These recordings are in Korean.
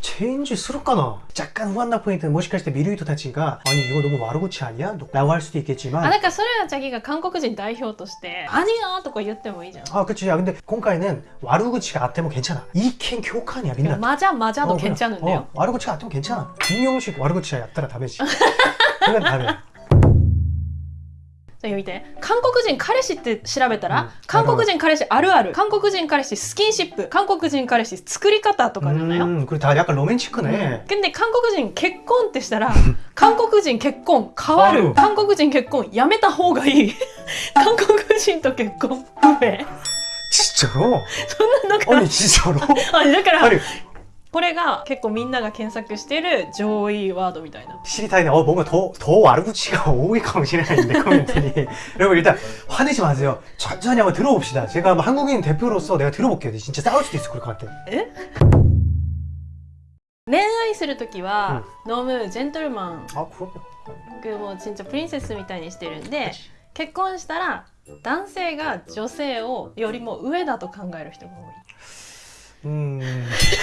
체인지 스럽까나 약간 후한나 포인트는 もしかして 미루이토 타치가 아니 이거 너무 마르고치 아니야? 라고 할 수도 あ 있겠지만 だからそれはチャギが韓国人代表として「アニア」とか言ってもいいじゃん 아 그치 야 근데 공카이는 와르구치가 아테모 괜찮아 이켄 교칸이야 민나 マジャマジャ 어, と 그냥, 괜찮은데요 어, 와르구치가 아테모 괜찮아 김용식 와르구치야 얕다라 다메지 그건 다메 じゃあ読みて韓国人彼氏って調べたら、うん韓国人彼氏あるある韓国人彼氏スキンシップ韓国人彼氏作り方とかじゃないよ、 음, 그래 다 약간 로맨치크네 근데韓国人結婚ってしたら韓国人結婚変わる変わる韓国人結婚やめた方がいい韓国人と結婚不明 진짜로? そんなのが 아니 진짜로? あだから 아니 これが結構みんなが検索してる上位ワードみたいな 시리타이네 어 뭔가 더, 더 와르구치가 오이 강신했는데 코멘트니 여러분 일단 화내지 마세요 천천히 한번 들어봅시다 제가 뭐 한국인 대표로서 내가 들어볼게요 진짜 싸울 수도 있을 것 같아 恋愛する時は、飲むジェントルマン 아 그럼요 僕もう진짜プリンセスみたいにしてるんで 그치. 結婚したら男性が女性をよりも上だと考える人が多い 음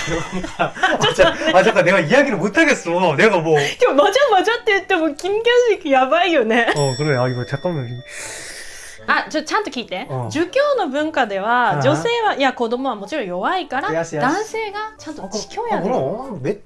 그런가 아, 자, 아 잠깐 내가 이야기를 못하겠어 내가 뭐 でもマジャマジャって言っても金魚式やばいよね 어 그래 아 이거 잠깐만 あちょちゃんと聞いて、うん儒教の文化ではうん女性はいや子供はもちろん弱いからよしよし男性がちゃんと 어, 知教 그, や 어, で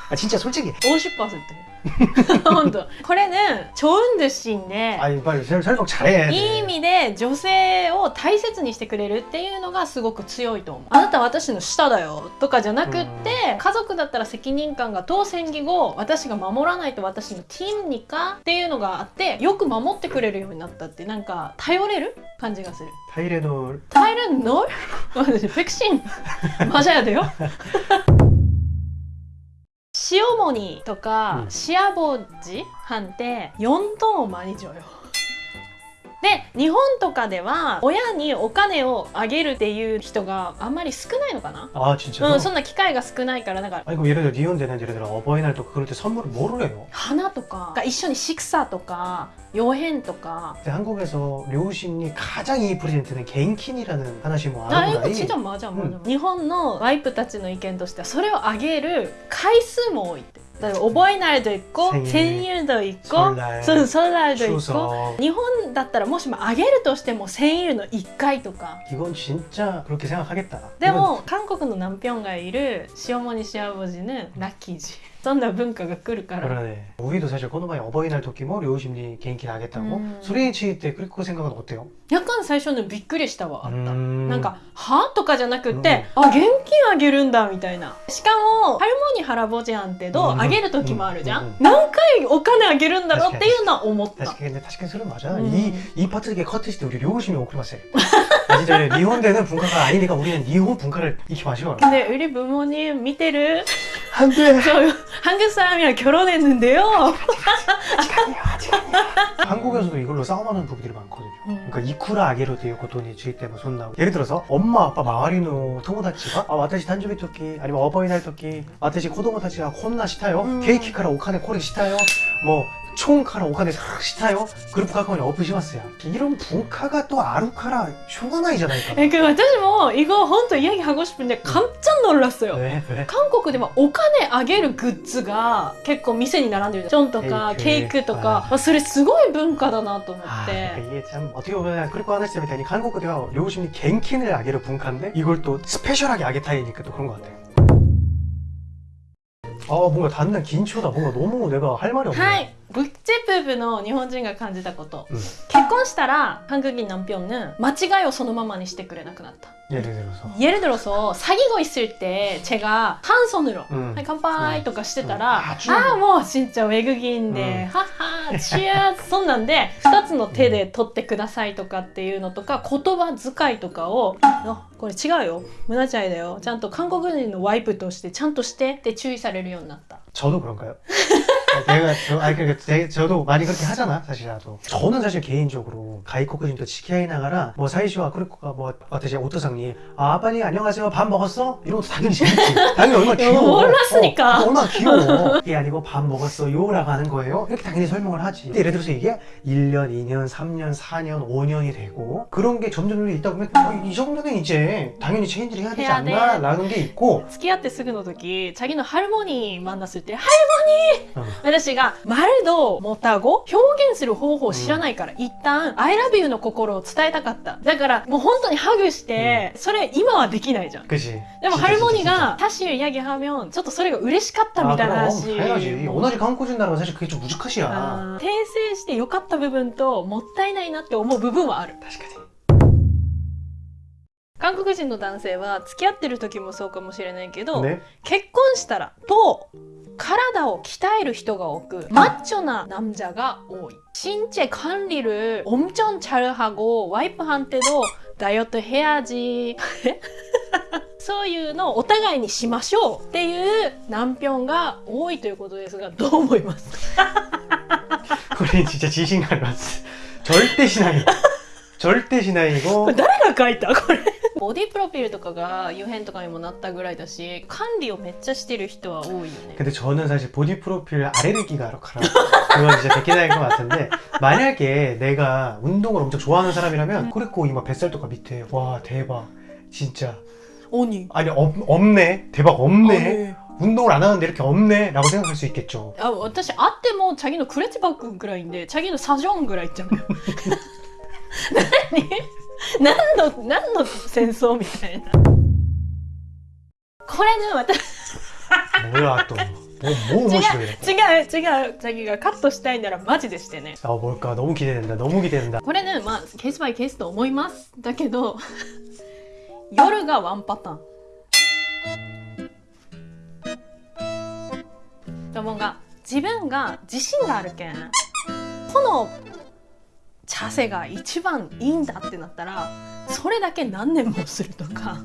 아 진짜 솔직히 50%本当これね超運寿司で 아니 빨리 설- 설명 잘해. いい意味で女性を大切にしてくれるっていうのがすごく強いと思うあなたは私の下だよとかじゃなくって家族だったら責任感が当選議後私が守らないと私のティームにかっていうのがあってよく守ってくれるようになったってなんか頼れる感じがする 타이레놀 頼れんの私ペクシンマジャやでよ 塩モニとか、うん。シアボジ飯って4トンを毎日よで日本とかでは親にお金をあげるっていう人があんまり少ないのかな 아 진짜. うん、そんな機会が少ないからなんか 아니 그럼 예를 들어 니혼대는 예를 들어 어버이날 또 그럴 때 선물을 뭐를 해요? 花とか一緒に식사とか洋変とか 근데 한국에서 료신이 가장 이 프레젠트는 갱킨이라는 하나씩 뭐 あよく 아는가이 ちじゃまじゃまじゃ日本のワイプたちの意見としてはそれをあげる回数も多いってだから 覚えないと一個千千円と一個 설날 そうソラルと一個 추석 日本だったらもしもあげるとしても1000円の1回とか 이건 진짜 그렇게 생각하겠다 でも韓国のナンピョンがいる塩モニシアボジのラッキージ そんな文化が来るから 그러네 우리도 사실 코노마에 어버이날 토끼も 료신이 개인킨 하겠다고 음. 소리치 때 그리고 생각은 어때요? 夜間最初のびっくりしたわあった、 음. なんか「は?」とかじゃなくって「あ現金あげるんだ」みたいなしかもハルモニハラボジャンってどううんあげる時もあるじゃん、うんうん何回お金あげるんだろうっていうのは思った 다시 근데 다시 소리 맞아 음. 이, 이 파트 게 커트시 때 우리 료신이 오크리마세 아 진짜 니혼대는 분가가 아니니까 우리는 니혼 분가를 익히 마셔 근데 우리 부모님見てる 안돼 저 한국 사람이랑 결혼했는데요. 한국에서도 이걸로 싸움하는 부부들이 많거든요. 음. 그러니까 이쿠라 아게로 되고 돈이 주입 때문에 손나고. 예를 들어서 엄마 아빠 마와리노 토모다치가 아 와타시 탄조비 토끼 아니면 어버이날 토끼 와타시 코도모 타치가 혼나 시타요? 음. 케이키 카라 오카네 코레 시타요? 뭐 엄청 카라 오카데 싹 시타요 그룹 가까이 오프시마스야 이런 분카가 또 아루카라 쇼가나이잖아요 えけど私も이거本当이야기하고 싶은데 깜짝 놀랐어요. 왜 왜? 韓国ではお金あげるグッズが結構店に並んでるじゃん。チョンとかケーキケークとはいか、まあそれすごい文化だなと思っ 아, て。 그러니까 이게 참 어떻게 보면 그리고 하나씩 때문에 한국어대가 요즘이 갱킨을 아게를 분카인데 이걸 또 스페셜하게 아게타이니까 또 그런 것 같아요. 아 뭔가 단단 긴초다 뭔가 너무 내가 할 말이 없네. はい。ブッチェプープの日本人が感じたこと。うん結婚したら韓国남편은間違いをそのままにしてくれなくなった。 예를 들어서. 예를 들어서 사귀고 있을 때 제가 한 손으로 음. 네, 깜빡이 음. とかしてたら、うんあ中ああもう진짜 외국인で、はっはチアそんなんで2つの手で取ってくださいとかっていうのとか言葉遣いとかを「あこれ違うよ胸チャイだよちゃんと韓国人のワイプとしてちゃんとして」って注意されるようになった。 저도 그런가요? 아, 내가 저, 아니 그러니까 저도 많이 그렇게 하잖아 사실 나도. 저는 사실 개인적으로 가이코크님도 치키아이 나가라 뭐 사이시와 그리코가 뭐 어떠시 오토상님. 아 빨리 안녕하세요. 밥 먹었어? 이런 것도 당연히 재밌지. 당연히 얼마나 어, 귀여워. 몰랐으니까. 어, 얼마나 귀여워. 이게 아니고 밥 먹었어요 라고 하는 거예요. 이렇게 당연히 설명을 하지. 근데 예를 들어서 이게 1년 2년 3년 4년 5년이 되고 그런 게 점점 있다 보면 아, 이 정도는 이제 당연히 체인지를 해야 되지 해야 않나 돼. 라는 게 있고 스키야 때 쓰그노 도기 자기는 할머니 만났을 때 할머니! 어. 私が、まるど、もたご表現する方法を知らないから、うん、一旦、I love you の心を伝えたかった。だから、もう本当にハグして、うん、それ今はできないじゃん。でも、ハルモニが、タシュ、ヤギ、ハミョン、ちょっとそれが嬉しかったみたいな話。同じ韓国人なら私、結構難しいやな。訂正して良かった部分と、もったいないなって思う部分はある。確かに。韓国人の男性は付き合ってる時もそうかもしれないけど、ね、結婚したらと体を鍛える人が多くマッチョな남자가多い신체 관리를 엄청 잘하고 와이프한테도 다이어트 해야지 そういうのをお互いにしましょうっていう남편が多いということですがどう思います 우리 진짜 지신가를 봤어. 절대 신앙이. 절대 신앙이고. これ誰が書いたこれ ボディプロフィールとかが油変とかにもなったぐらいだし管理をめっちゃしてる人は多いよね 근데 저는 사실 보디 프로필 아레르기가 아로카라. 그건 진짜 백기다인 것 같은데 만약에 내가 운동을 엄청 좋아하는 사람이라면 그랬고 이마 뱃살 또가 밑에 와 대박 진짜 鬼 아니 없, 없네 대박 없네 네. 운동을 안 하는데 이렇게 없네 라고 생각할 수 있겠죠 あ私会ってもチャギのクレッチバッグぐらいでチャギのサジョンぐらいいっちゃうよ何 何の何の戦争みたいな。これね私もやともうもう面白いね。違う違う詐欺がカットしたいならマジでしてね。あ僕はどうも来てんだ。どうも来てんだ。これねまあケースバイケースと思いますだけど 夜がワンパターン。ともが自分が自信があるけんこの茶せが一番いいんだってなったらそれだけ何年もするとか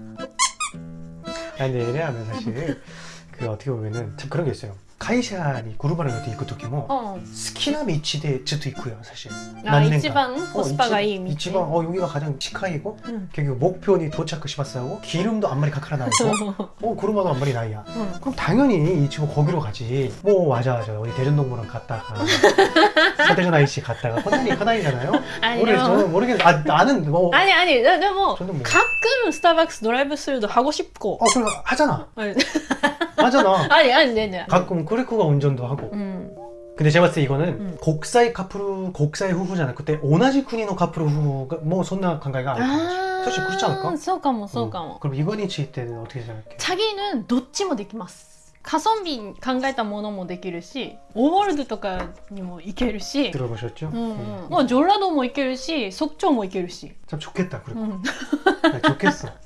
아니 근데 왜냐하면 사실 그 어떻게 보면은 참 그런 게 있어요 카이샤니 그룹하는 것도 있고 토끼모 うん 스키나 미치데 즈도 있고요 사실 あ 난넨가. 一番コスパがいい道 이치방 어 여기가 가장 치카이고 うん 결국 목표니 도착 시마스하고 기름도 한 마리 카카라 나오고 어 구르마도 한 마리 나이야 うん 그럼 당연히 이 친구 거기로 가지 뭐 맞아 맞아 어디 대전동물원 갔다가 서대전 아이씨 갔다가 컨다니 카다이잖아요 あで 우리 も 저는 모르겠는데 아, 나는 뭐 あにあにででも 저는 뭐 가끔スターバックスドライブスルー도 하고 싶고 어, 그래 하잖아. 하잖아 아니 아니 네네 가끔 쿠리코가 운전도 하고 음. 근데 제가 봤을 때 이거는 음. 곡사이 카프루 곡사이 후후잖아 그때 오나지 쿠니노 카프루 후후가 뭐 손나 간가이가 아니고 아 사실 그렇지 않을까?そうかも そうかも 음. 그럼 이건이치 때는 어떻게 생각해? 자기는 도치모 できます 가성비 考えたものもできるし 오월드とかにも行けるし 들어보셨죠? 음, 네. 음. 뭐 졸라도 も行けるし 속초 も行けるし참 좋겠다 그리고 음. 네, 좋겠어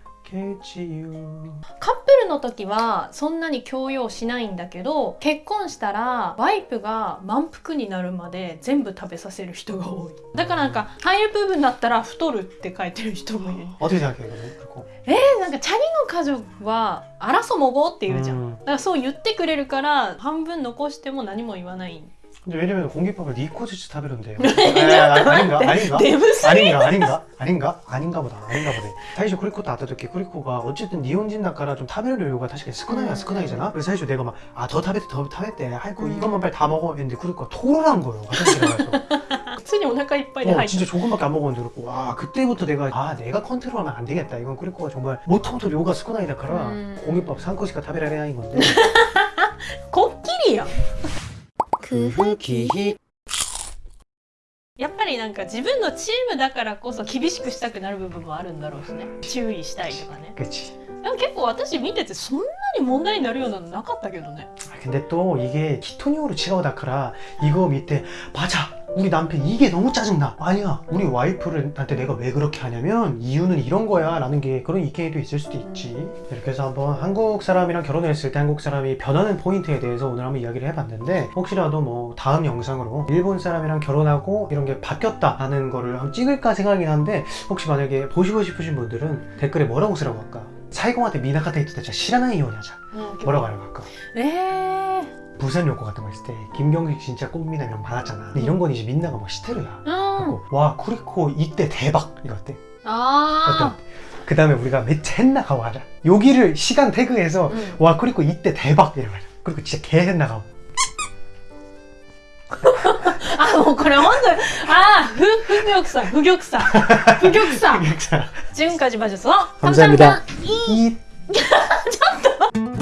ケチよカップルの時はそんなに強要しないんだけど結婚したらワイプが満腹になるまで全部食べさせる人が多い。だからなんか入る部分だったら太るって書いてる人もいる。あ出てなきゃいけないえー、なんかチャリの家族はあらそもごって言うじゃん、だからそう言ってくれるから半分残しても何も言わない。 근데 왜냐면 공기밥을 네 니코지치 타베론데요. 네, 아, 아닌가? 아닌가? 아닌가? 아닌가? 아닌가? 아닌가 보다. 아닌가 보다. 사실 그리코 나타도게 그리코가 어쨌든 니혼진 나카라 좀 타베론료가 사실 스크나이야 스크나이잖아. 그래서 사실 내가 막 아 더 타베트 더 타베트 할거 이것만 빨리 다 먹어 했는데 그리코가 토론한 거예요. 화장실에 가서. 순이 오나가 이빨이 어, 진짜 조금밖에 안 먹었는데 그렇고 와 그때부터 내가 아 내가 컨트롤하면 안 되겠다 이건 그리코가 정말 모터모터 요가 스크나이다 카라 공기밥 산코시카 타베라레아인 건데 코끼리야 やん 그흐기히 やっぱりなんか自分のチームだからこそ厳しくしたくなる部分もあるんだろうしね注意したいとかね 그치 でも結構私見ててそんなに問題になるようなのなかったけどね 아, 근데 또 이게 키토니오로 치라오다카라 이거 밑에 맞아 우리 남편 이게 너무 짜증나. 아니야. 우리 와이프를 한테 내가 왜 그렇게 하냐면 이유는 이런 거야. 라는 게 그런 이케이도 있을 수도 있지. 이렇게 해서 한번 한국 사람이랑 결혼했을 때 한국 사람이 변하는 포인트에 대해서 오늘 한번 이야기를 해봤는데 혹시라도 뭐 다음 영상으로 일본 사람이랑 결혼하고 이런 게 바뀌었다 라는 거를 한번 찍을까 생각이긴 한데 혹시 만약에 보시고 싶으신 분들은 댓글에 뭐라고 쓰라고 할까? 사이공한테 미나카타 이토 대자 시라나이 요냐자. 뭐라고 하라고 할까? 에 부산 연고 같은 거 했을 때 김경식 진짜 꽃미남이랑 많았잖아. 근데 이런 건 이제 민나가 막 시테르야. 음. 와 쿠리코 이때 대박! 이랬대. 아 그 다음에 우리가 맨헨나 가고 하자. 여기를 시간 태그해서 음. 와 쿠리코 이때 대박! 이러고 그리고 진짜 개헨나 가고. 아뭐 그래 오늘 아 흑, 흑역사 흑역사 흑역사. 지금까지 봐주셔서 감사합니다, 감사합니다. 이. 잠깐